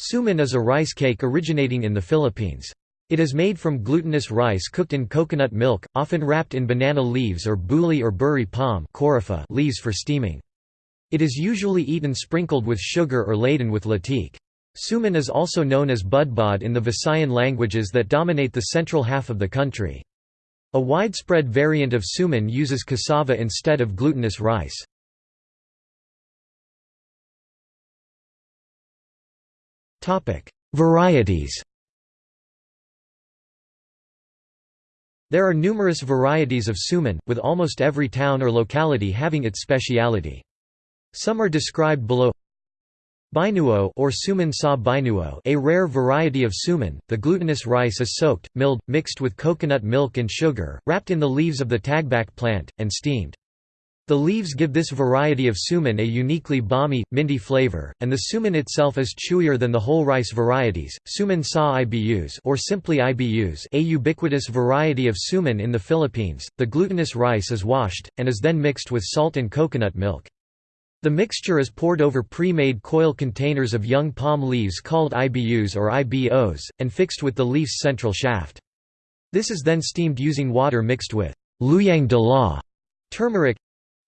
Suman is a rice cake originating in the Philippines. It is made from glutinous rice cooked in coconut milk, often wrapped in banana leaves or buli or buri palm leaves for steaming. It is usually eaten sprinkled with sugar or laden with latik. Suman is also known as budbod in the Visayan languages that dominate the central half of the country. A widespread variant of suman uses cassava instead of glutinous rice. Varieties There are numerous varieties of suman, with almost every town or locality having its speciality. Some are described below Bainuo or suman sa bainuo a rare variety of suman, the glutinous rice is soaked, milled, mixed with coconut milk and sugar, wrapped in the leaves of the tagbak plant, and steamed. The leaves give this variety of suman a uniquely balmy, minty flavor, and the suman itself is chewier than the whole rice varieties. Suman sa ibus or simply ibus, a ubiquitous variety of suman in the Philippines. The glutinous rice is washed and is then mixed with salt and coconut milk. The mixture is poured over pre-made coil containers of young palm leaves called ibus or ibos, and fixed with the leaf's central shaft. This is then steamed using water mixed with luyang dilaw turmeric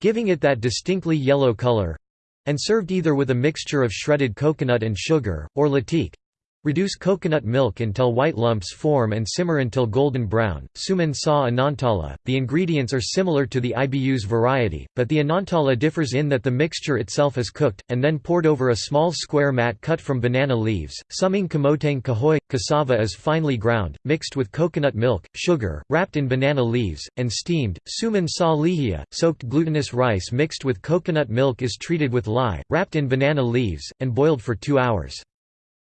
giving it that distinctly yellow color and served either with a mixture of shredded coconut and sugar, or latik, Reduce coconut milk until white lumps form and simmer until golden brown. Suman sa anantala. The ingredients are similar to the ibus variety, but the anantala differs in that the mixture itself is cooked, and then poured over a small square mat cut from banana leaves. Sumang kamoteng kahoy. Cassava is finely ground, mixed with coconut milk, sugar, wrapped in banana leaves, and steamed. Suman sa lihia. Soaked glutinous rice mixed with coconut milk is treated with lye, wrapped in banana leaves, and boiled for two hours.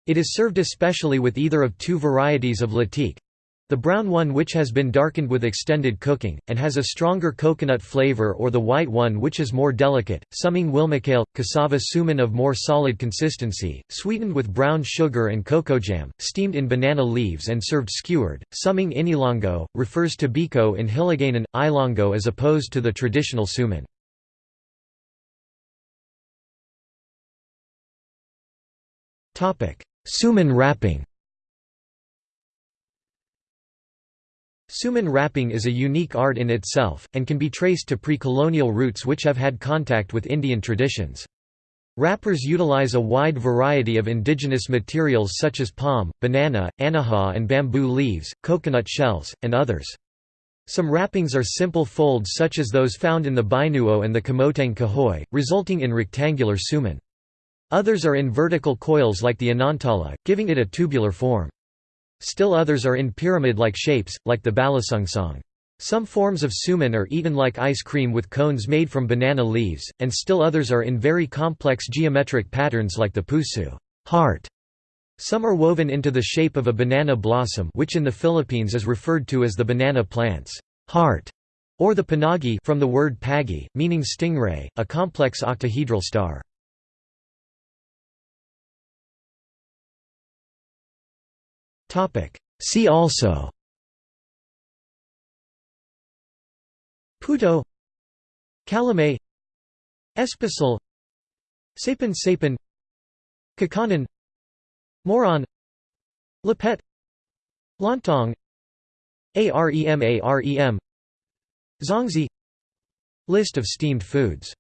It is served especially with either of two varieties of latik, the brown one which has been darkened with extended cooking, and has a stronger coconut flavor or the white one which is more delicate, summing wilmacale, cassava suman of more solid consistency, sweetened with brown sugar and cocoa jam, steamed in banana leaves and served skewered. Sumang Inilonggo, refers to biko in Hiligaynon, Ilonggo as opposed to the traditional suman. Suman wrapping Suman wrapping is a unique art in itself, and can be traced to pre-colonial roots which have had contact with Indian traditions. Wrappers utilize a wide variety of indigenous materials such as palm, banana, anahaw and bamboo leaves, coconut shells, and others. Some wrappings are simple folds such as those found in the bainuo and the kamoteng kahoy, resulting in rectangular suman. Others are in vertical coils like the Anantala, giving it a tubular form. Still others are in pyramid-like shapes, like the balasungsong. Some forms of suman are eaten like ice cream with cones made from banana leaves, and still others are in very complex geometric patterns like the pusu heart. Some are woven into the shape of a banana blossom which in the Philippines is referred to as the banana plant's heart, or the panagi from the word pagi, meaning stingray, a complex octahedral star. See also Puto Calamay Espasol Sapin Sapin Kakanan Moron Lepet Lontong Arem Arem Zongzi List of steamed foods